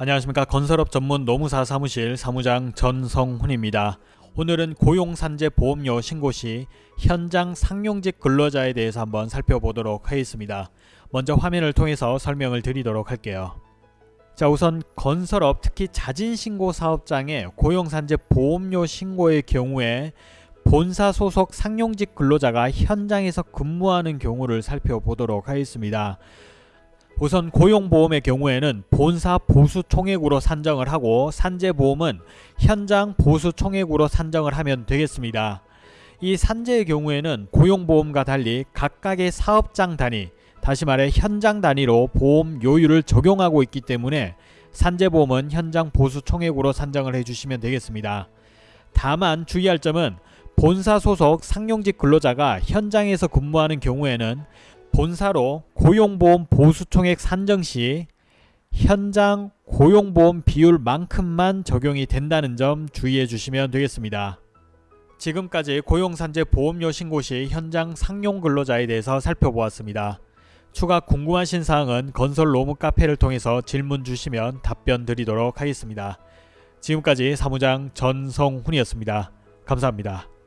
안녕하십니까 건설업 전문 노무사 사무실 사무장 전성훈입니다. 오늘은 고용산재 보험료 신고 시 현장 상용직 근로자에 대해서 한번 살펴보도록 하겠습니다. 먼저 화면을 통해서 설명을 드리도록 할게요. 자 우선 건설업 특히 자진신고 사업장의 고용산재 보험료 신고의 경우에 본사 소속 상용직 근로자가 현장에서 근무하는 경우를 살펴보도록 하겠습니다. 우선 고용보험의 경우에는 본사 보수 총액으로 산정을 하고 산재보험은 현장 보수 총액으로 산정을 하면 되겠습니다. 이 산재의 경우에는 고용보험과 달리 각각의 사업장 단위, 다시 말해 현장 단위로 보험 요율을 적용하고 있기 때문에 산재보험은 현장 보수 총액으로 산정을 해주시면 되겠습니다. 다만 주의할 점은 본사 소속 상용직 근로자가 현장에서 근무하는 경우에는 본사로 고용보험 보수총액 산정 시 현장 고용보험 비율만큼만 적용이 된다는 점 주의해 주시면 되겠습니다. 지금까지 고용산재 보험료 신고 시 현장 상용 근로자에 대해서 살펴보았습니다. 추가 궁금하신 사항은 건설 로무 카페를 통해서 질문 주시면 답변 드리도록 하겠습니다. 지금까지 사무장 전성훈이었습니다. 감사합니다.